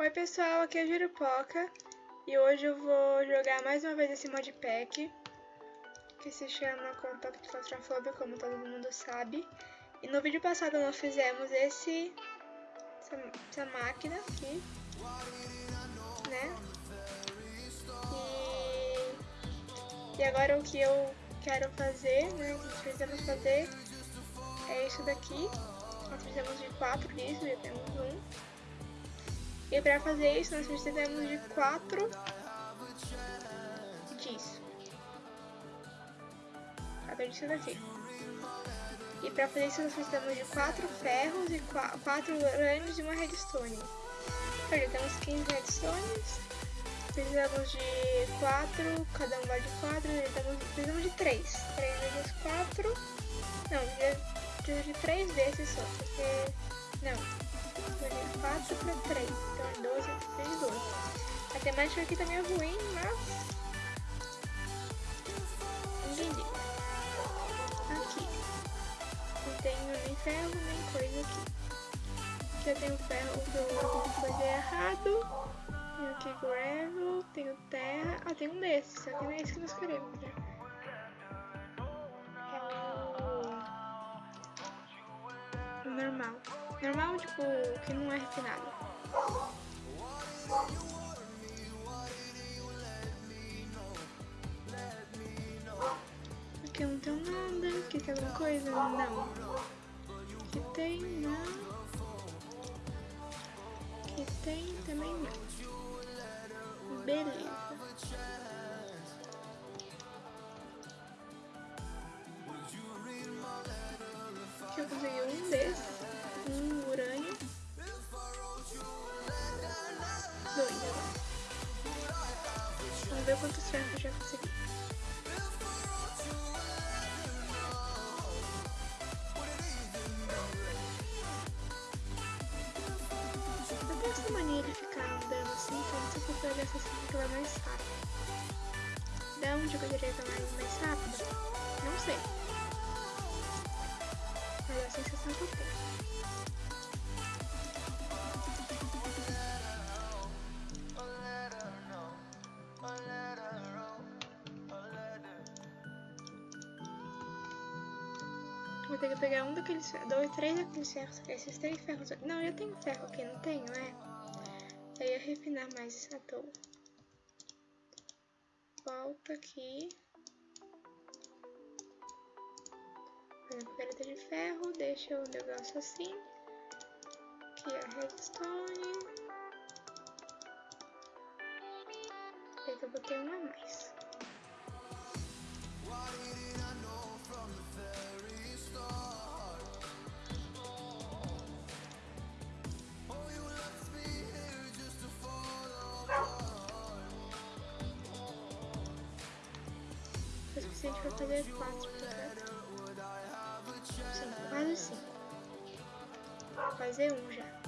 Oi pessoal, aqui é a Jurupoca e hoje eu vou jogar mais uma vez esse modpack que se chama Compacto Claustrofobia, como todo mundo sabe. E no vídeo passado nós fizemos esse essa, essa máquina aqui, né? E, e agora o que eu quero fazer, né, que precisamos fazer é isso daqui. Nós precisamos de quatro disso, já temos um. E para fazer isso nós precisamos de quatro disso. Quatro disso daqui. E para fazer isso nós precisamos de quatro ferros e quatro urânios e uma redstone. Olha, temos 15 redstones. Precisamos de quatro, cada um vai de quatro, precisamos, precisamos de três. Três vezes quatro. Não, preciso de três vezes só, porque... Não, 4 para 3, então é 12, 3, 12. A temática aqui também é ruim, mas... Entendi. Aqui. Não tenho nem ferro, nem coisa aqui. Aqui eu tenho ferro que eu fazer errado. Tenho aqui gravel, tenho terra. Ah, tem um desses, só que não é esse que nós queremos, né? É normal. Normal, tipo, que não é refinado. Aqui não tem nada. Aqui tem alguma coisa? Não. Aqui tem, não. Aqui tem também não. Beleza. Mania de ficar andando assim, então se eu pegar essa que ela é mais rápida. Da onde eu poderia que mais, mais rápida? Não sei. Mas é a sensação que eu tenho. Vou ter que pegar um daqueles ferros, dois, três daqueles ferros, esses três ferros. Não, eu tenho ferro aqui, não tenho, é? Aí eu refinar mais à toa. Volta aqui. Fazer uma pereta de ferro, deixa o negócio assim. Aqui a redstone. Aí eu botei uma a mais. Suficiente para fazer quatro? Sim, quase sim. Vou fazer um já.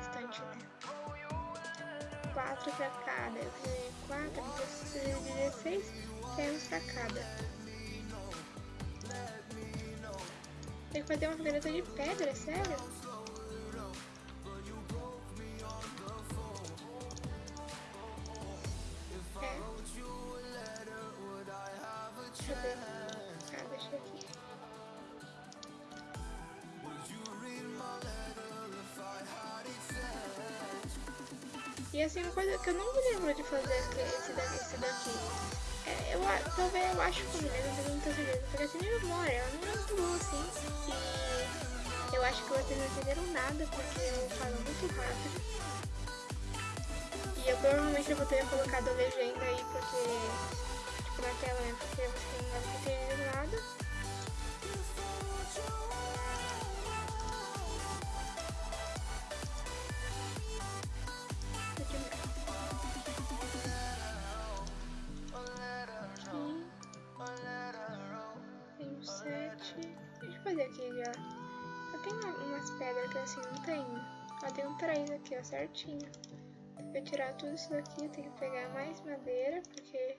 Bastante, né? Quatro pra cada. Eu então eu preciso de 16 ferros pra cada. Tem que fazer uma fogueira de pedra, sério? E assim, uma coisa que eu não me lembro de fazer esse daqui, esse daqui. É, eu, talvez eu acho que eu me não tenho certeza. Porque assim, minha memória, ela não boa assim. Eu acho que vocês não entenderam nada porque eu falo muito rápido. E eu provavelmente eu vou ter colocado a legenda aí porque, assim não tenho. Ó, tem um três aqui, ó, certinho. Pra tirar tudo isso daqui, tenho que pegar mais madeira, porque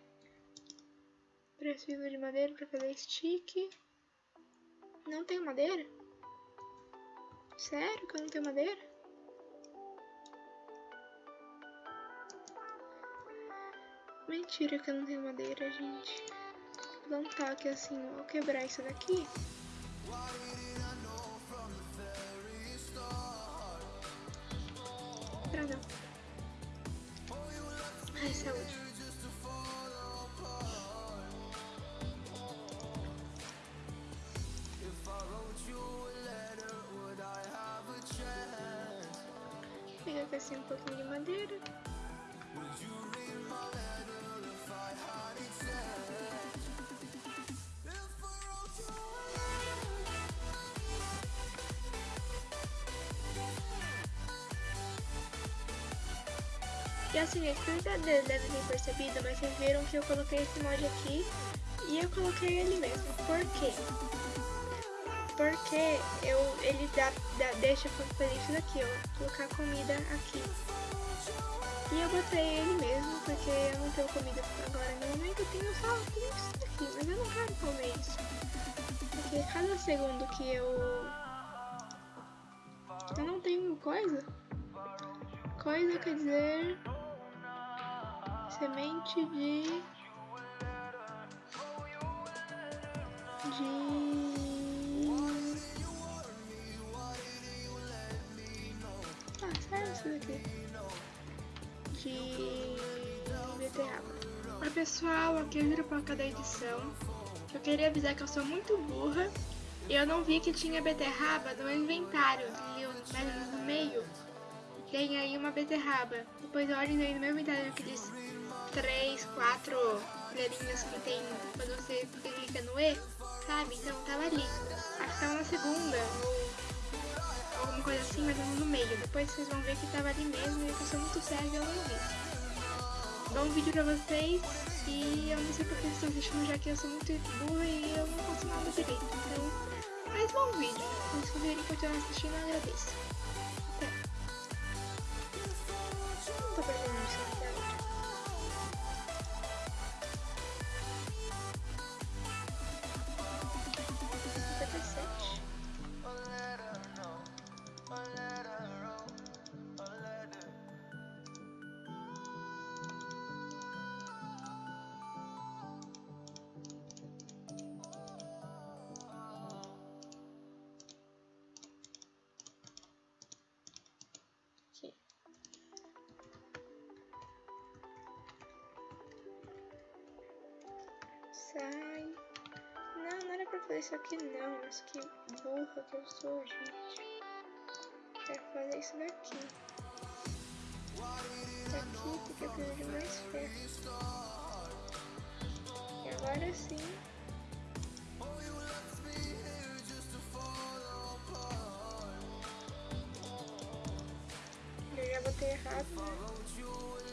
preciso de madeira pra fazer stick. Não tenho madeira? Sério que eu não tenho madeira? Mentira que eu não tenho madeira, gente. Vou plantar aqui assim, vou quebrar isso daqui. Pouquinho de madeira. E assim, é que vocês devem ter percebido, mas vocês viram que eu coloquei esse mod aqui e eu coloquei ele mesmo. Por quê? Porque eu, ele dá, dá, deixa fazer isso daqui, ó, colocar comida aqui. E eu botei ele mesmo, porque eu não tenho comida agora no momento, eu tenho só tenho isso aqui, mas eu não quero comer isso. Porque cada segundo que eu... Eu não tenho coisa. Coisa quer dizer semente de de de beterraba. Oi pessoal, aqui é o Jurupoca da edição. Eu queria avisar que eu sou muito burra e eu não vi que tinha beterraba no inventário, no meio tem aí uma beterraba. Depois olhem aí no meu inventário aqueles três, quatro colherinhas que tem quando você clica no E, sabe? Então tava ali. Acho que tava na segunda, alguma coisa assim, mas no meio. Depois vocês vão ver que tava ali mesmo e eu sou muito sério eu não vi. Bom vídeo pra vocês e eu não sei porque vocês estão assistindo já que eu sou muito burra e eu não faço nada direito. Então, mais bom vídeo. Se vocês puderem continuar assistindo, eu agradeço. Sai. Não, não era pra fazer isso aqui não, mas que burra que eu sou, gente. Quero fazer isso daqui. Daqui porque eu preciso de mais ferro. E agora sim. Eu já botei errado, né?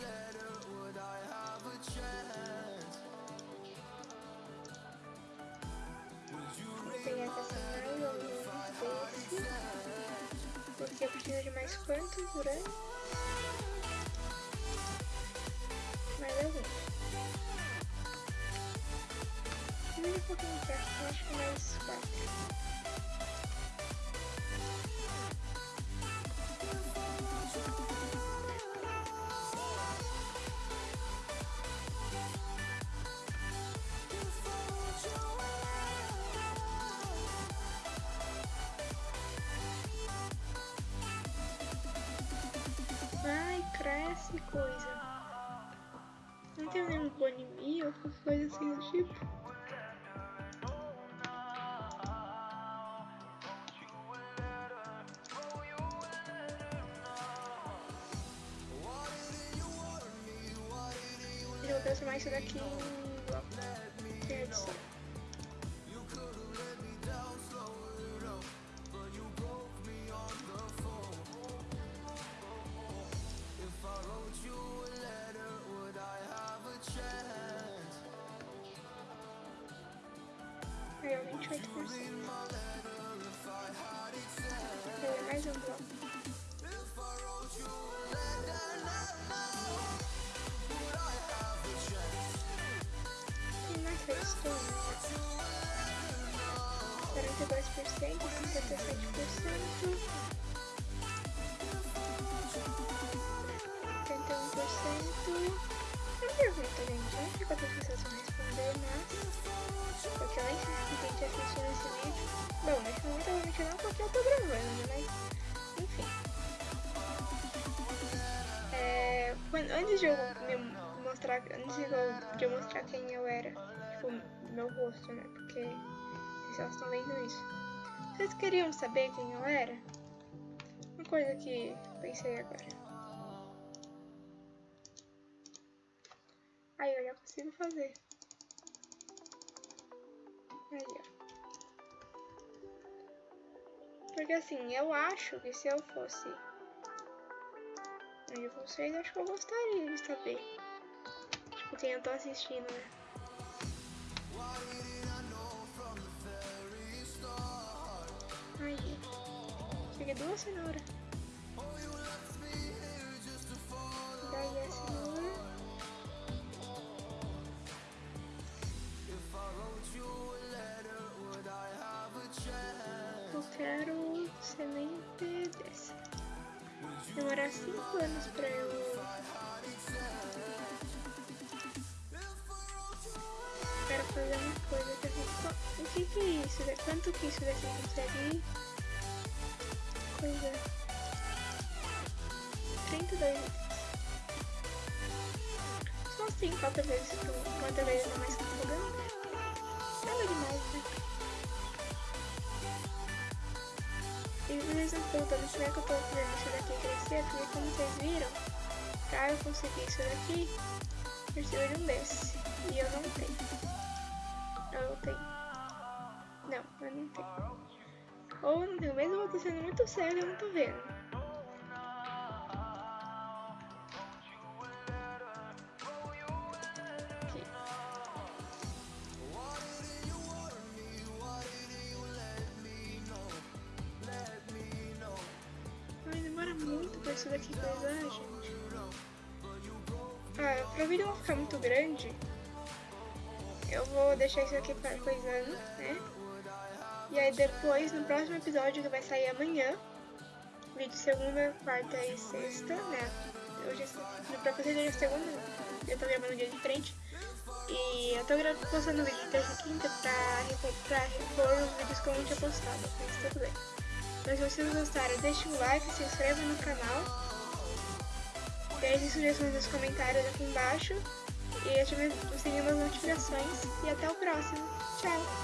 Eu de mais quantos urânios? Mais alguns. Primeiro pouquinho de acho que mais quatro. que coisa. Não tem nenhum anime ou qualquer coisa assim do tipo. Eu vou transformar isso daqui em Deu mais um bloco. Tem mais redstone. 42%, 57%. 71%. Pergunta, gente. Não sei quantas pessoas vão responder, mas. Porque eu nem sei se tem gente assistindo esse vídeo. Bom, nesse momento eu vou não porque eu tô gravando, né? Mas. Enfim. É, antes de eu me mostrar. Antes de eu, de eu mostrar quem eu era, tipo, meu rosto, né? Porque vocês estão vendo isso. Vocês queriam saber quem eu era? Uma coisa que pensei agora. Consigo fazer. Aí, ó. Porque assim, eu acho que se eu fosse onde vocês, acho que eu gostaria de saber. Tipo, quem eu tô assistindo, né? Aí. Peguei duas cenouras. Eu quero semente dessa. Demorar 5 anos pra eu. Quero fazer uma coisa que eu fico. O que que é isso? Quanto que isso daqui consegue? Coisa. 32 litros. Só assim, quatro vezes, quatro vezes mais que eu Perguntando como é que eu tô fazendo isso daqui crescer, porque como vocês viram, pra eu conseguir isso daqui, eu de um desse. E eu não tenho. Eu tenho. Não, eu não tenho. Ou não tenho, mesmo eu tô sendo muito sério, eu não tô vendo. Coisar, gente. Ah, pra vídeo não ficar muito grande, eu vou deixar isso aqui para coisando, né? E aí depois, no próximo episódio que vai sair amanhã, vídeo segunda, quarta e sexta, né? Hoje, é- vocês hoje é segunda, eu tô gravando dia de frente. E eu tô postando vídeo de terça e quinta pra, pra repor os vídeos que eu não tinha postado, mas tudo bem. Então se vocês gostaram, deixe um like, se inscreva no canal. Deixe sugestões nos comentários aqui embaixo. E ative das notificações. E até o próximo. Tchau!